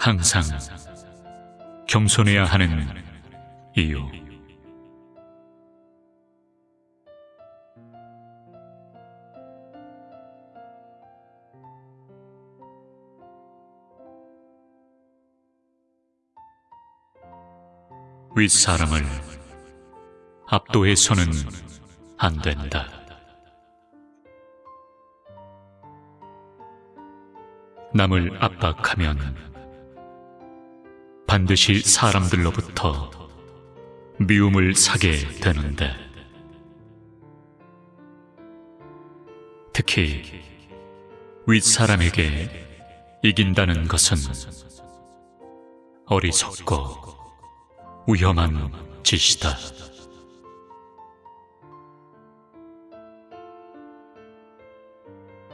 항상 겸손해야 하는 이유. 윗사람을 압도해서는 안 된다. 남을 압박하면 반드시 사람들로부터 미움을 사게 되는데 특히 윗사람에게 이긴다는 것은 어리석고 위험한 짓이다.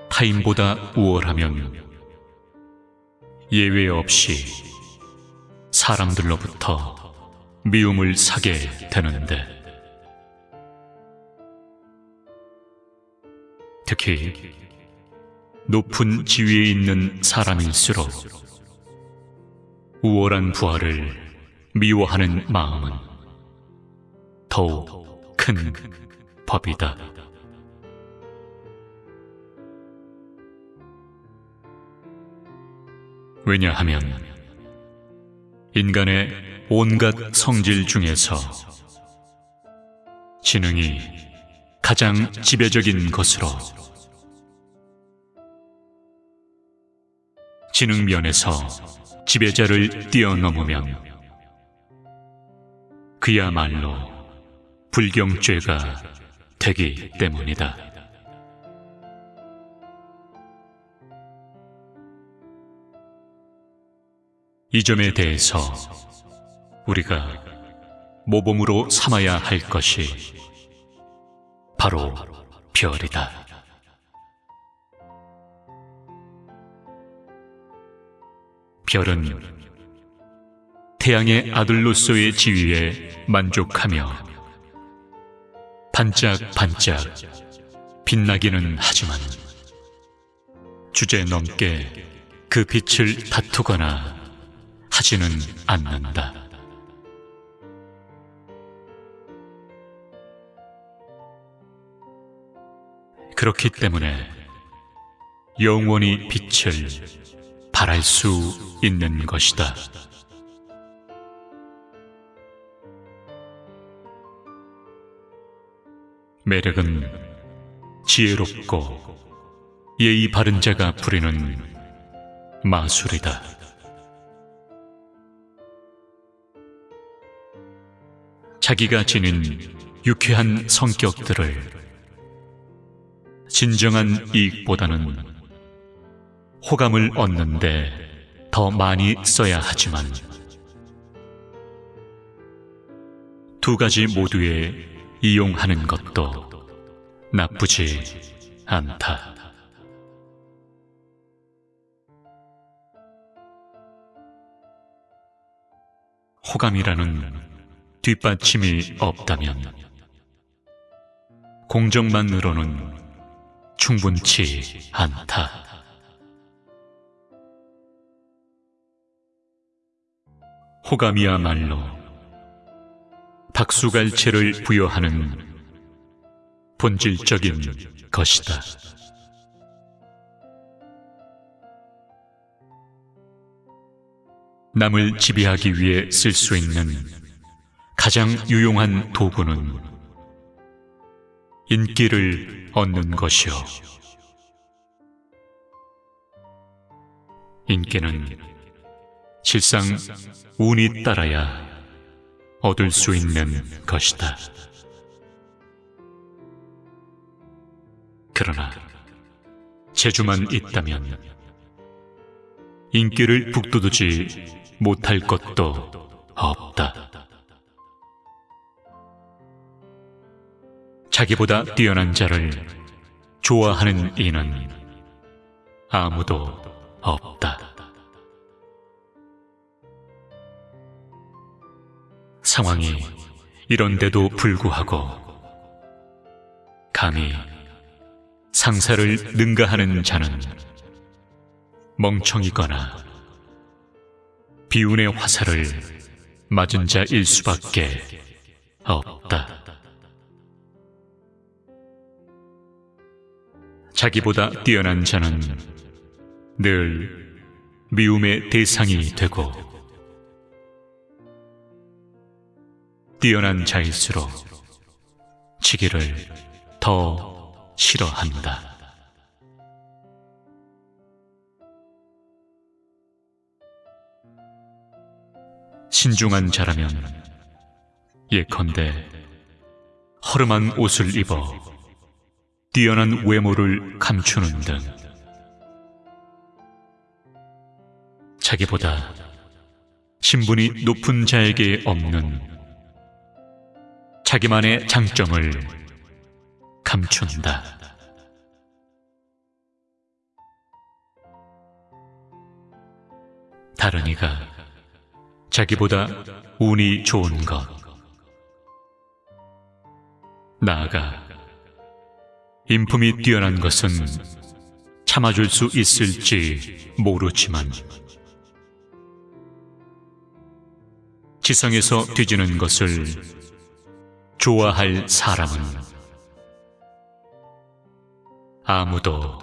타인보다 우월하면 예외 없이 사람들로부터 미움을 사게 되는데 특히 높은 지위에 있는 사람일수록 우월한 부하를 미워하는 마음은 더욱 큰 법이다. 왜냐하면 인간의 온갖 성질 중에서 지능이 가장 지배적인 것으로 지능 면에서 지배자를 뛰어넘으면 그야말로 불경죄가 되기 때문이다. 이 점에 대해서 우리가 모범으로 삼아야 할 것이 바로 별이다. 별은 태양의 아들로서의 지위에 만족하며 반짝반짝 빛나기는 하지만 주제넘게 그 빛을 다투거나 하지는 않는다. 그렇기 때문에 영원히 빛을 발할 수 있는 것이다. 매력은 지혜롭고 예의 바른 자가 부리는 마술이다. 자기가 지닌 유쾌한 성격들을 진정한 이익보다는 호감을 얻는데 더 많이 써야 하지만 두 가지 모두에 이용하는 것도 나쁘지 않다. 호감이라는 뒷받침이 없다면 공정만으로는 충분치 않다. 호감이야말로 박수갈채를 부여하는 본질적인 것이다. 남을 지배하기 위해 쓸 수 있는 가장 유용한 도구는 인기를 얻는 것이요. 인기는 실상 운이 따라야 얻을 수 있는 것이다. 그러나 재주만 있다면 인기를 북돋우지 못할 것도 없다. 자기보다 뛰어난 자를 좋아하는 이는 아무도 없다. 상황이 이런데도 불구하고 감히 상사를 능가하는 자는 멍청이거나 비운의 화살을 맞은 자일 수밖에 없다. 자기보다 뛰어난 자는 늘 미움의 대상이 되고 뛰어난 자일수록 지기를 더 싫어한다. 신중한 자라면 예컨대 허름한 옷을 입어 뛰어난 외모를 감추는 등 자기보다 신분이 높은 자에게 없는 자기만의 장점을 감춘다. 다른 이가 자기보다 운이 좋은 것, 나아가 인품이 뛰어난 것은 참아줄 수 있을지 모르지만 지성에서 뒤지는 것을 좋아할 사람은 아무도